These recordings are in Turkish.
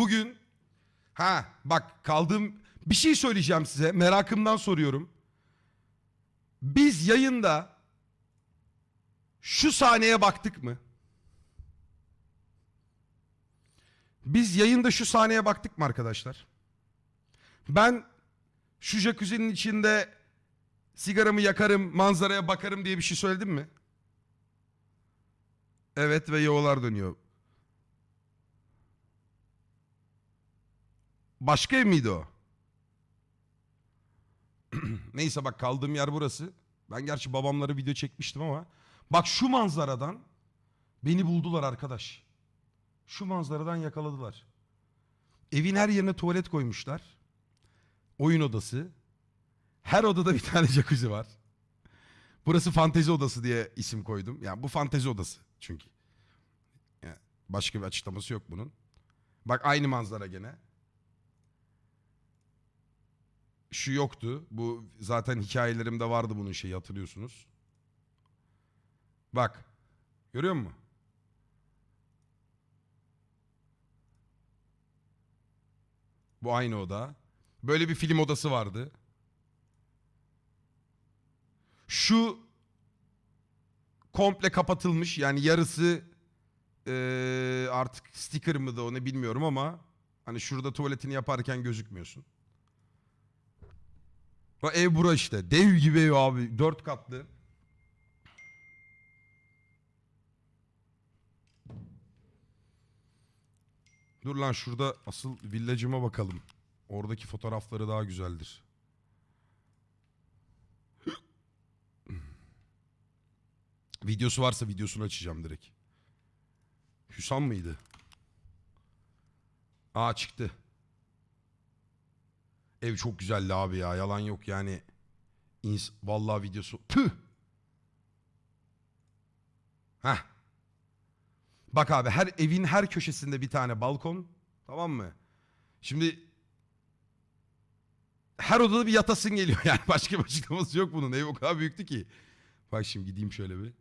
Bugün ha bak kaldığım bir şey söyleyeceğim size merakımdan soruyorum. Biz yayında şu sahneye baktık mı? Biz yayında şu sahneye baktık mı arkadaşlar? Ben şu jacuzzi'nin içinde sigaramı yakarım, manzaraya bakarım diye bir şey söyledim mi? Evet ve yoğular dönüyor. Başka ev miydi o? Neyse bak kaldığım yer burası. Ben gerçi babamlara video çekmiştim ama. Bak şu manzaradan beni buldular arkadaş. Şu manzaradan yakaladılar. Evin her yerine tuvalet koymuşlar. Oyun odası. Her odada bir tane jacuzzi var. Burası fantezi odası diye isim koydum. Yani bu fantezi odası çünkü. Yani başka bir açıklaması yok bunun. Bak aynı manzara gene. Şu yoktu. Bu zaten hikayelerimde vardı bunun şeyi hatırlıyorsunuz. Bak. Görüyor musun? Bu aynı oda. Böyle bir film odası vardı. Şu komple kapatılmış yani yarısı eee, artık sticker mı da onu bilmiyorum ama hani şurada tuvaletini yaparken gözükmüyorsun. O ev bura işte. Dev gibi ev abi. Dört katlı. Dur lan şurada asıl villacıma bakalım. Oradaki fotoğrafları daha güzeldir. Videosu varsa videosunu açacağım direkt. Hüsam mıydı? Aa çıktı. Ev çok güzeldi abi ya. Yalan yok yani. İns Vallahi videosu. Püh. Heh. Bak abi her evin her köşesinde bir tane balkon. Tamam mı? Şimdi her odada bir yatasın geliyor yani. Başka bir açıklaması yok bunun. Ev o kadar büyüktü ki. Bak şimdi gideyim şöyle bir.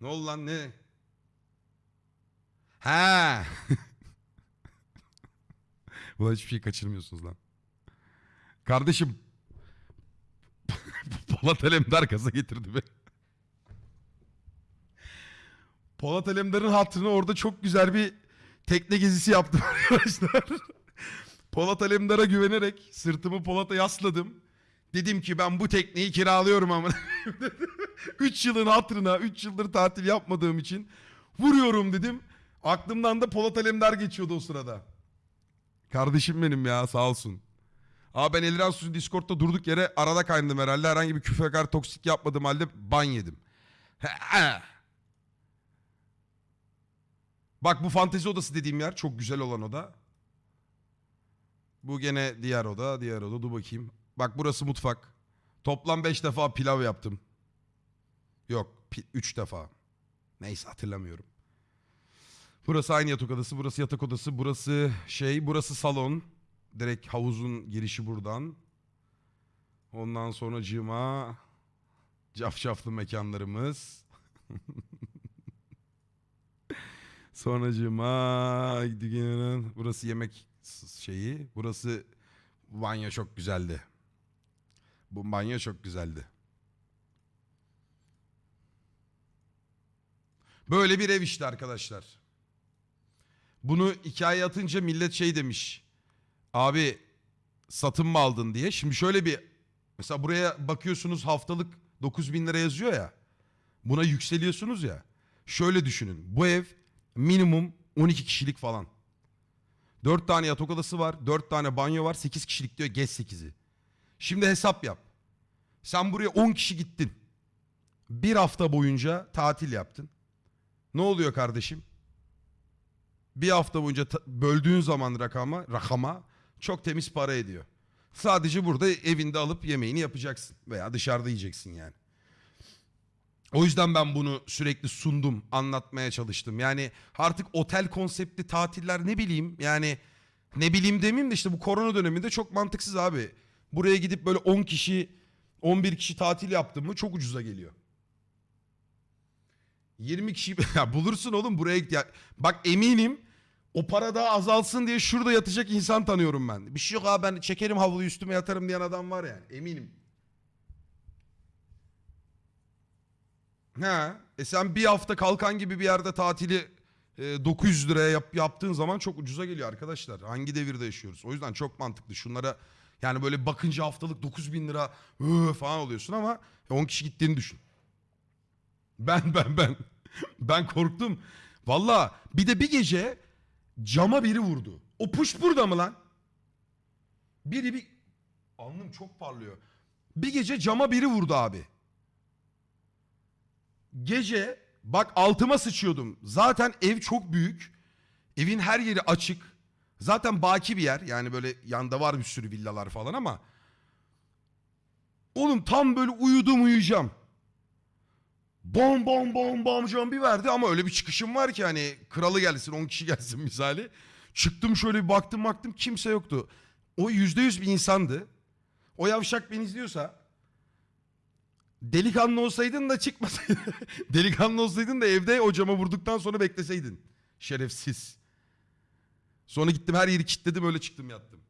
Ne oldu lan ne? Ha. Ulan hiçbir şey kaçırmıyorsunuz lan. Kardeşim. Polat Alemdar gaza getirdi be. Polat Alemdar'ın hatırına orada çok güzel bir tekne gezisi yaptım arkadaşlar. Polat Alemdar'a güvenerek sırtımı Polat'a yasladım. Dedim ki ben bu tekneyi kiralıyorum ama. 3 yılın hatırına 3 yıldır tatil yapmadığım için vuruyorum dedim. Aklımdan da Polat Alemdar geçiyordu o sırada. Kardeşim benim ya sağ olsun. Aa ben Eliran Su'nun Discord'da durduk yere arada kaynadım herhalde. Herhangi bir küfür hakaret toksik yapmadığım halde ban yedim. Bak bu fantezi odası dediğim yer çok güzel olan oda. Bu gene diğer oda, diğer oda. Dur bakayım. Bak burası mutfak. Toplam 5 defa pilav yaptım. Yok, 3 defa. Neyse hatırlamıyorum. Burası aynı yatak odası, burası yatak odası, burası şey, burası salon. Direkt havuzun girişi buradan. Ondan sonra cima cafcaflı mekanlarımız. Sonra cima burası yemek şeyi. Burası banyo çok güzeldi. Bu banyo çok güzeldi. Böyle bir ev işte arkadaşlar. Bunu hikaye atınca millet şey demiş. Abi satın mı aldın diye. Şimdi şöyle bir mesela buraya bakıyorsunuz haftalık 9 bin lira yazıyor ya. Buna yükseliyorsunuz ya. Şöyle düşünün. Bu ev minimum 12 kişilik falan. 4 tane yatak odası var. 4 tane banyo var. 8 kişilik diyor. Geç 8'i. Şimdi hesap yap. Sen buraya 10 kişi gittin. Bir hafta boyunca tatil yaptın. Ne oluyor kardeşim? Bir hafta boyunca böldüğün zaman rakama, rakama çok temiz para ediyor. Sadece burada evinde alıp yemeğini yapacaksın. Veya dışarıda yiyeceksin yani. O yüzden ben bunu sürekli sundum, anlatmaya çalıştım. Yani artık otel konseptli tatiller ne bileyim yani ne bileyim demeyeyim de işte bu korona döneminde çok mantıksız abi. Buraya gidip böyle 10 kişi, 11 kişi tatil yaptım mı çok ucuza geliyor. 20 kişi ya bulursun oğlum buraya ya, bak eminim O para daha azalsın diye şurada yatacak insan tanıyorum ben. Bir şey yok abi ben çekerim havluyu üstüme yatarım diyen adam var yani eminim. Ha, e sen bir hafta kalkan gibi bir yerde tatili e, 900 liraya yap- yaptığın zaman çok ucuza geliyor arkadaşlar. Hangi devirde yaşıyoruz? O yüzden çok mantıklı. Şunlara yani böyle bakınca haftalık 9000 lira "Hı" falan oluyorsun ama 10 kişi gittiğini düşün. Ben ben ben ben korktum. Valla bir de bir gece cama biri vurdu. O puş burada mı lan? Biri bir alnım çok parlıyor. Bir gece cama biri vurdu abi. Gece bak altıma sıçıyordum. Zaten ev çok büyük. Evin her yeri açık. Zaten baki bir yer. Yani böyle yanda var bir sürü villalar falan ama. Oğlum tam böyle uyudum uyuyacağım. Bom bom bom bom cam bir verdi ama öyle bir çıkışım var ki hani kralı gelsin 10 kişi gelsin misali. Çıktım şöyle bir baktım baktım kimse yoktu. O yüzde yüz bir insandı. O yavşak beni izliyorsa delikanlı olsaydın da çıkmasaydın. delikanlı olsaydın da evde o cama vurduktan sonra bekleseydin. Şerefsiz. Sonra gittim her yeri kilitledim öyle çıktım yattım.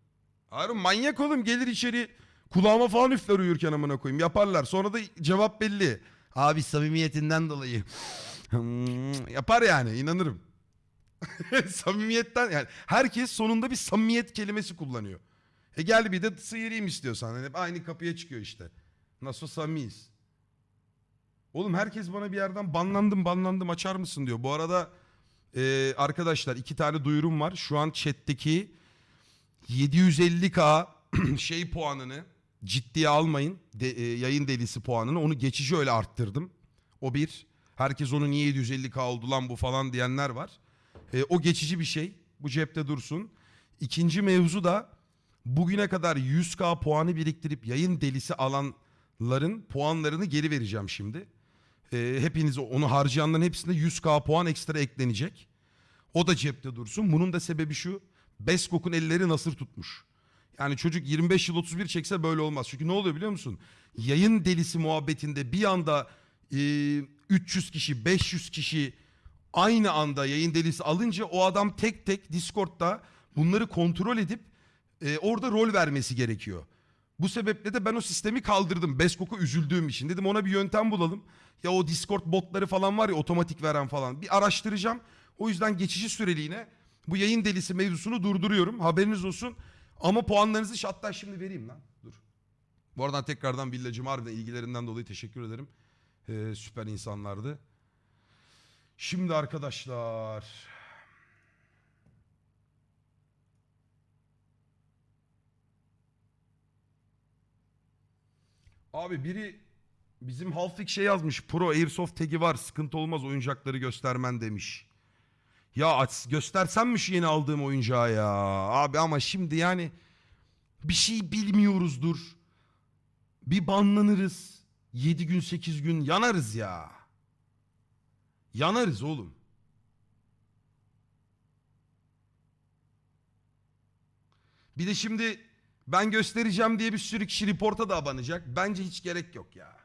Harun manyak oğlum gelir içeri kulağıma falan üfler uyurken amına koyayım yaparlar. Sonra da cevap belli. Abi samimiyetinden dolayı. Hmm, Yapar yani inanırım. Samimiyetten yani herkes sonunda bir samimiyet kelimesi kullanıyor. E gel bir de sıyırayım istiyorsan. Hani hep aynı kapıya çıkıyor işte. Nasıl samimiyiz. Oğlum herkes bana bir yerden banlandım banlandım açar mısın diyor. Bu arada e, arkadaşlar iki tane duyurum var. Şu an chat'teki 750k şey puanını ciddiye almayın. De- e, yayın delisi puanını onu geçici öyle arttırdım. O bir. Herkes onu niye 750k oldu lan bu falan diyenler var. E, o geçici bir şey. Bu cepte dursun. İkinci mevzu da bugüne kadar 100k puanı biriktirip yayın delisi alanların puanlarını geri vereceğim şimdi. E, hepiniz onu harcayanların hepsine 100k puan ekstra eklenecek. O da cepte dursun. Bunun da sebebi şu. Beskok'un elleri nasır tutmuş. Yani çocuk 25 yıl 31 çekse böyle olmaz. Çünkü ne oluyor biliyor musun? Yayın delisi muhabbetinde bir anda e, 300 kişi, 500 kişi aynı anda yayın delisi alınca o adam tek tek Discord'da bunları kontrol edip e, orada rol vermesi gerekiyor. Bu sebeple de ben o sistemi kaldırdım. Beskok'a üzüldüğüm için. Dedim ona bir yöntem bulalım. Ya o Discord botları falan var ya otomatik veren falan. Bir araştıracağım. O yüzden geçici süreliğine bu yayın delisi mevzusunu durduruyorum. Haberiniz olsun. Ama puanlarınızı hatta şimdi vereyim lan. Dur. Bu aradan tekrardan Villacım harbiden ilgilerinden dolayı teşekkür ederim. Ee, süper insanlardı. Şimdi arkadaşlar. Abi biri bizim Halfik şey yazmış. Pro Airsoft tagi var. Sıkıntı olmaz oyuncakları göstermen demiş. Ya aç, göstersem mi şu yeni aldığım oyuncağı ya? Abi ama şimdi yani bir şey bilmiyoruzdur. Bir banlanırız. 7 gün 8 gün yanarız ya. Yanarız oğlum. Bir de şimdi ben göstereceğim diye bir sürü kişi reporta da abanacak. Bence hiç gerek yok ya.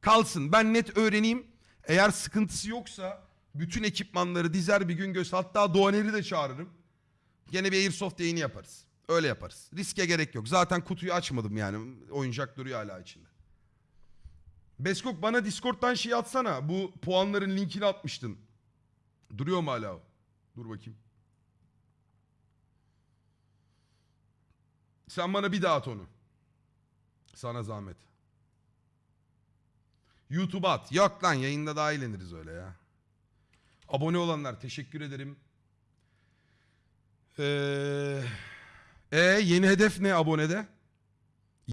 Kalsın ben net öğreneyim. Eğer sıkıntısı yoksa bütün ekipmanları dizer bir gün göster. Hatta Doğaner'i de çağırırım. Gene bir Airsoft yayını yaparız. Öyle yaparız. Riske gerek yok. Zaten kutuyu açmadım yani. Oyuncak duruyor hala içinde. Beskok bana Discord'dan şey atsana. Bu puanların linkini atmıştın. Duruyor mu hala o? Dur bakayım. Sen bana bir daha at onu. Sana zahmet. YouTube'a at. Yok lan yayında daha eğleniriz öyle ya. Abone olanlar teşekkür ederim. Ee, e, yeni hedef ne abonede?